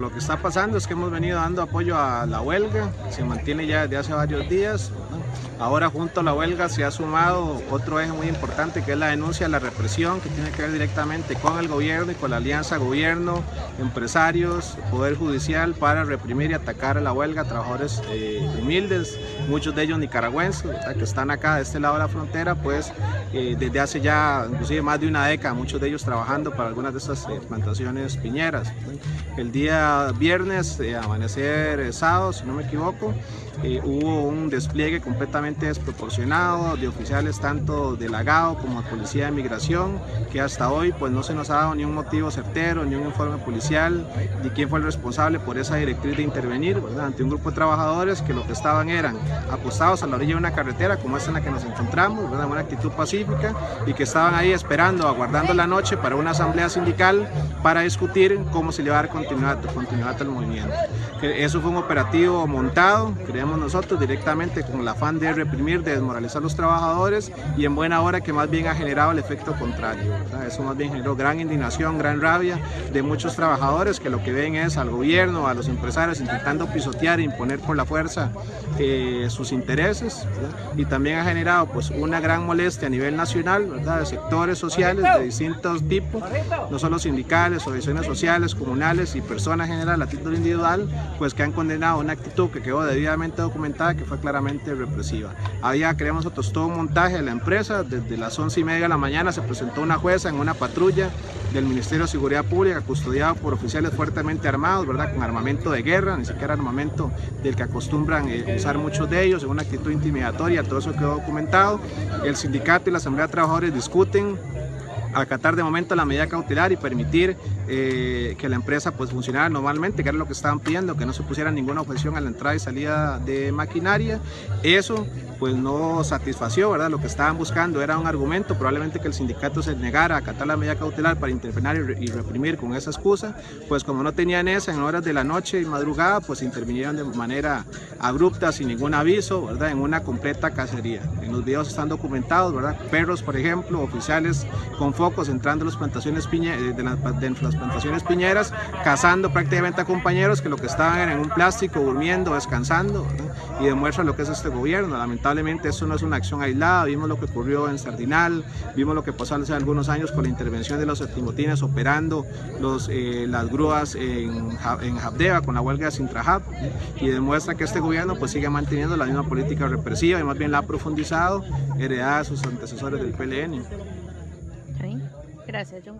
Lo que está pasando es que hemos venido dando apoyo a la huelga, se mantiene ya desde hace varios días. Ahora junto a la huelga se ha sumado otro eje muy importante que es la denuncia de la represión que tiene que ver directamente con el gobierno y con la alianza gobierno, empresarios, poder judicial para reprimir y atacar a la huelga trabajadores eh, humildes, muchos de ellos nicaragüenses que están acá de este lado de la frontera pues eh, desde hace ya inclusive más de una década, muchos de ellos trabajando para algunas de estas eh, plantaciones piñeras. El día viernes, eh, amanecer eh, sábado, si no me equivoco, eh, hubo un despliegue completamente desproporcionado de oficiales tanto de la GAO como de Policía de Migración, que hasta hoy pues no se nos ha dado ni un motivo certero, ni un informe policial, ni quién fue el responsable por esa directriz de intervenir ante un grupo de trabajadores que lo que estaban eran apostados a la orilla de una carretera como esta en la que nos encontramos, ¿verdad? una actitud pacífica y que estaban ahí esperando, aguardando la noche para una asamblea sindical para discutir cómo se le va a dar continuidad, continuidad al movimiento. Eso fue un operativo montado, creemos nosotros, directamente con el afán de reprimir, de desmoralizar a los trabajadores y en buena hora que más bien ha generado el efecto contrario. Eso más bien generó gran indignación, gran rabia de muchos trabajadores que lo que ven es al gobierno, a los empresarios intentando pisotear e imponer por la fuerza eh, sus intereses y también ha generado pues una gran molestia a nivel nacional ¿verdad? de sectores sociales de distintos tipos, no solo sindicales, organizaciones sociales, comunales y personas en general a título individual, pues que han condenado una actitud que quedó debidamente documentada que fue claramente represiva. Había, creemos nosotros, todo un montaje de la empresa, desde las 11 y media de la mañana se presentó una jueza en una patrulla del Ministerio de Seguridad Pública custodiado por oficiales fuertemente armados, ¿verdad? con armamento de guerra, ni siquiera armamento del que acostumbran eh, usar muchos de ellos, en una actitud intimidatoria, todo eso quedó documentado. El sindicato y la Asamblea de Trabajadores discuten acatar de momento la medida cautelar y permitir eh, que la empresa pues funcionara normalmente, que era lo que estaban pidiendo, que no se pusiera ninguna objeción a la entrada y salida de maquinaria. Eso pues no satisfació, ¿verdad? Lo que estaban buscando era un argumento, probablemente que el sindicato se negara a acatar la medida cautelar para intervenir y reprimir con esa excusa, pues como no tenían esa en horas de la noche y madrugada, pues intervinieron de manera abrupta, sin ningún aviso, ¿verdad? En una completa cacería. En los videos están documentados, ¿verdad? Perros, por ejemplo, oficiales con focos entrando las plantaciones eh, de, las, plantaciones piñeras, cazando prácticamente a compañeros que lo que estaban en un plástico, durmiendo, descansando, y demuestra lo que es este gobierno. Lamentablemente eso no es una acción aislada, vimos lo que ocurrió en Sardinal, vimos lo que pasó hace algunos años con la intervención de los estimotines operando eh, las grúas en, en con la huelga de Sintrahab, y demuestra que este gobierno pues sigue manteniendo la misma política represiva y más bien la ha profundizado, heredada de sus antecesores del PLN. 在其中。